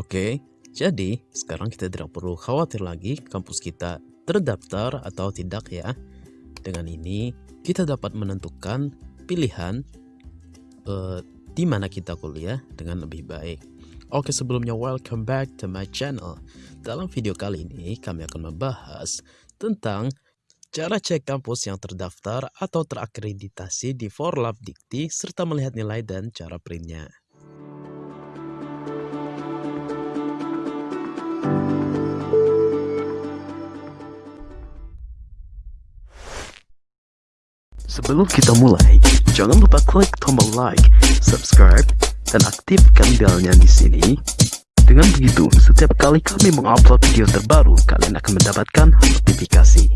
Oke, jadi sekarang kita tidak perlu khawatir lagi kampus kita terdaftar atau tidak ya. Dengan ini kita dapat menentukan pilihan uh, di mana kita kuliah dengan lebih baik. Oke sebelumnya welcome back to my channel. Dalam video kali ini kami akan membahas tentang cara cek kampus yang terdaftar atau terakreditasi di Forlab Dikti serta melihat nilai dan cara printnya. Sebelum kita mulai, jangan lupa klik tombol like, subscribe, dan aktifkan belnya di sini. Dengan begitu, setiap kali kami mengupload video terbaru, kalian akan mendapatkan notifikasi.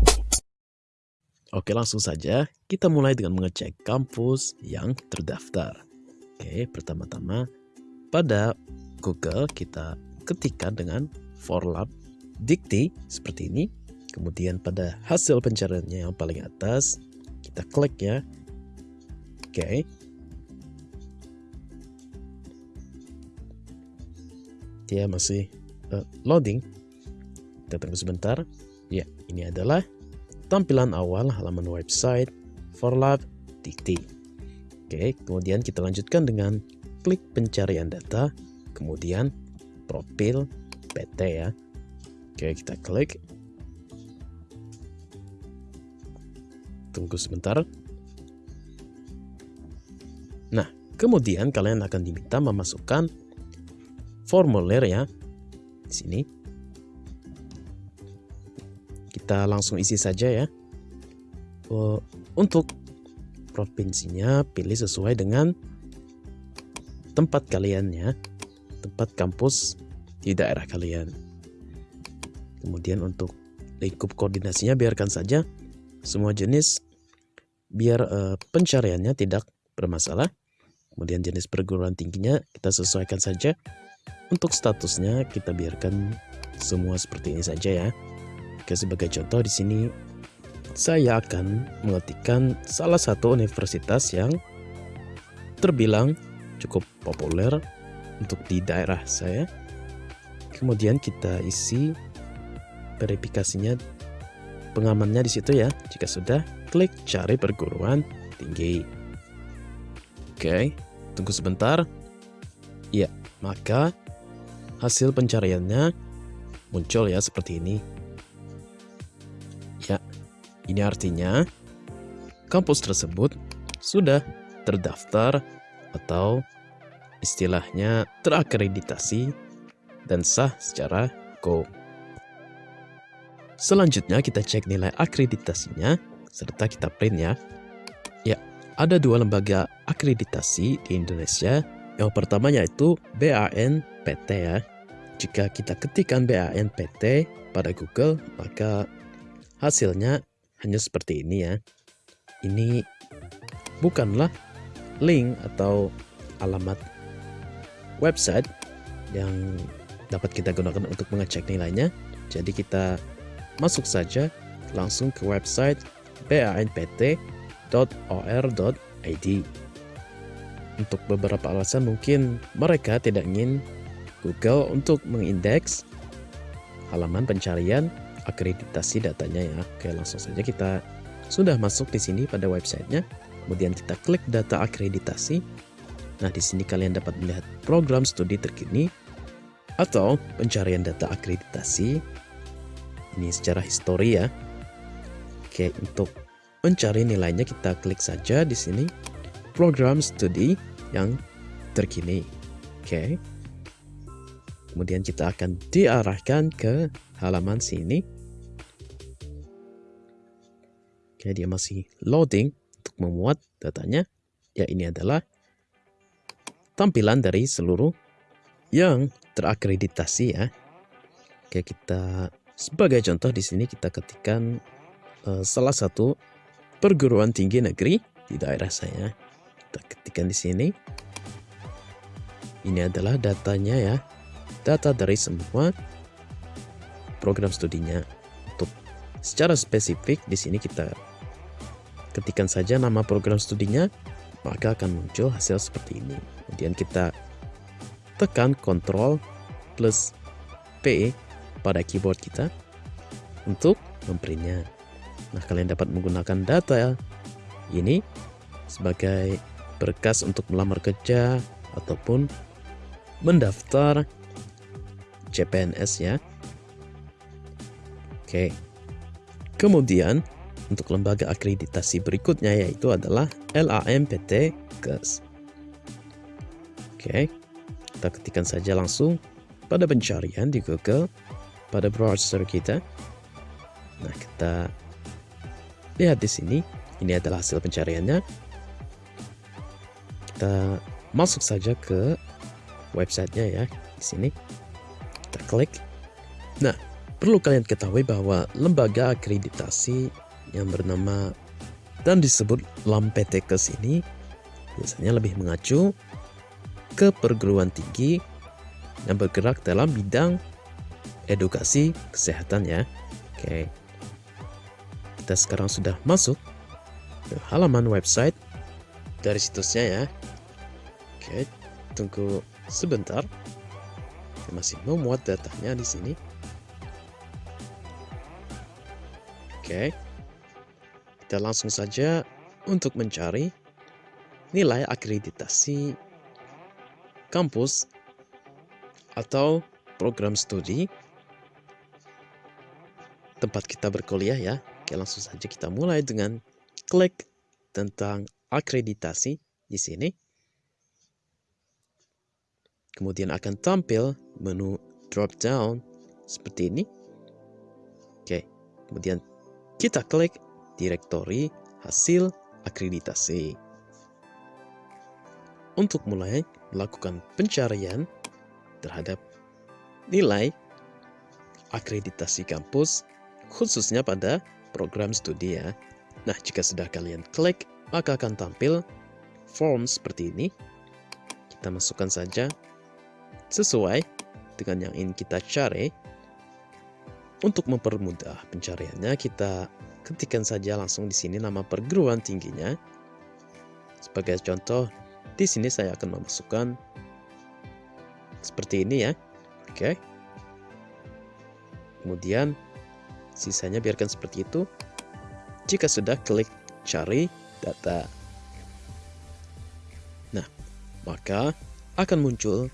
Oke, langsung saja kita mulai dengan mengecek kampus yang terdaftar. Oke, pertama-tama pada Google kita ketikkan dengan Forlab Dikti seperti ini. Kemudian pada hasil pencariannya yang paling atas, kita klik ya. Oke. Okay. dia masih uh, loading. Kita tunggu sebentar. Ya ini adalah tampilan awal halaman website Forlab Dikti oke kemudian kita lanjutkan dengan klik pencarian data kemudian profil PT ya. Oke kita klik Tunggu sebentar. Nah, kemudian kalian akan diminta memasukkan formulir ya. Di sini. Kita langsung isi saja ya. Oh, untuk provinsinya pilih sesuai dengan tempat kalian ya. Tempat kampus di daerah kalian. Kemudian untuk lingkup koordinasinya biarkan saja semua jenis biar uh, pencariannya tidak bermasalah. Kemudian jenis perguruan tingginya kita sesuaikan saja. Untuk statusnya kita biarkan semua seperti ini saja ya. Oke, sebagai contoh di sini saya akan mengetikkan salah satu universitas yang terbilang cukup populer untuk di daerah saya. Kemudian kita isi verifikasinya pengamannya di situ ya. Jika sudah, klik cari perguruan tinggi. Oke, tunggu sebentar. Ya, maka hasil pencariannya muncul ya seperti ini. Ya, ini artinya kampus tersebut sudah terdaftar atau istilahnya terakreditasi dan sah secara hukum. Selanjutnya kita cek nilai akreditasinya serta kita print ya. Ya, ada dua lembaga akreditasi di Indonesia. Yang pertama yaitu BANPT ya. Jika kita ketikkan BANPT pada Google, maka hasilnya hanya seperti ini ya. Ini bukanlah link atau alamat website yang dapat kita gunakan untuk mengecek nilainya. Jadi kita masuk saja langsung ke website banpt.or.id. Untuk beberapa alasan mungkin mereka tidak ingin Google untuk mengindeks halaman pencarian akreditasi datanya ya. Oke, langsung saja kita sudah masuk di sini pada websitenya. Kemudian kita klik data akreditasi. Nah, di sini kalian dapat melihat program studi terkini atau pencarian data akreditasi ini secara histori ya. Oke, untuk mencari nilainya kita klik saja di sini program studi yang terkini. Oke. Kemudian kita akan diarahkan ke halaman sini. Oke, dia masih loading untuk memuat datanya. Ya, ini adalah tampilan dari seluruh yang terakreditasi ya. Oke, kita sebagai contoh di sini kita ketikkan salah satu perguruan tinggi negeri di daerah saya. Kita ketikkan di sini. Ini adalah datanya ya. Data dari semua program studinya. Untuk secara spesifik di sini kita ketikkan saja nama program studinya, maka akan muncul hasil seperti ini. Kemudian kita tekan kontrol plus P pada keyboard kita untuk memprintnya. Nah, kalian dapat menggunakan data ini sebagai berkas untuk melamar kerja ataupun mendaftar CPNS ya. Oke. Kemudian untuk lembaga akreditasi berikutnya yaitu adalah LAMPT KES. Oke. Kita ketikkan saja langsung pada pencarian di Google pada browser kita. Nah, kita lihat di sini. Ini adalah hasil pencariannya. Kita masuk saja ke websitenya ya di sini. Kita klik. Nah, perlu kalian ketahui bahwa lembaga akreditasi yang bernama dan disebut LAMPTKES ini biasanya lebih mengacu ke perguruan tinggi yang bergerak dalam bidang edukasi kesehatan ya. Oke. Kita sekarang sudah masuk ke halaman website dari situsnya ya. Oke, tunggu sebentar. Saya masih memuat datanya di sini. Oke. Kita langsung saja untuk mencari nilai akreditasi kampus atau program studi tempat kita berkuliah ya. Oke, langsung saja kita mulai dengan klik tentang akreditasi di sini. Kemudian akan tampil menu drop down seperti ini. Oke, kemudian kita klik direktori hasil akreditasi. Untuk mulai melakukan pencarian terhadap nilai akreditasi kampus khususnya pada program studi ya. Nah, jika sudah kalian klik, maka akan tampil form seperti ini. Kita masukkan saja sesuai dengan yang ingin kita cari. Untuk mempermudah pencariannya, kita ketikkan saja langsung di sini nama perguruan tingginya. Sebagai contoh, di sini saya akan memasukkan seperti ini ya. Oke. Kemudian Sisanya biarkan seperti itu. Jika sudah, klik cari data. Nah, maka akan muncul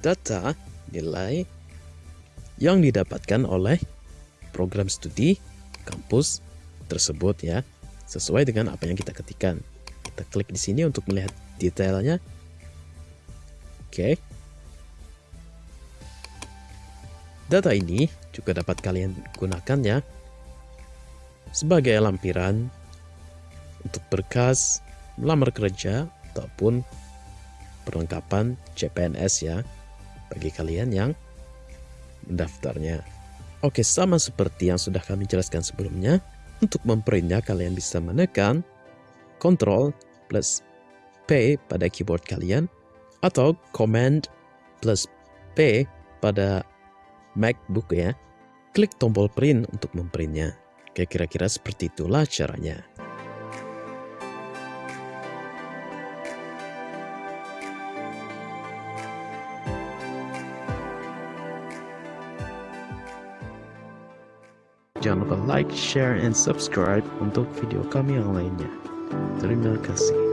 data nilai yang didapatkan oleh program studi kampus tersebut ya, sesuai dengan apa yang kita ketikkan. Kita klik di sini untuk melihat detailnya. Oke. Data ini juga dapat kalian gunakan ya sebagai lampiran untuk berkas melamar kerja ataupun perlengkapan CPNS ya bagi kalian yang mendaftarnya. Oke, sama seperti yang sudah kami jelaskan sebelumnya, untuk memprintnya kalian bisa menekan Ctrl plus P pada keyboard kalian atau Command plus P pada MacBook ya, klik tombol print untuk memprintnya. Kayak kira-kira seperti itulah caranya. Jangan lupa like, share, and subscribe untuk video kami yang lainnya. Terima kasih.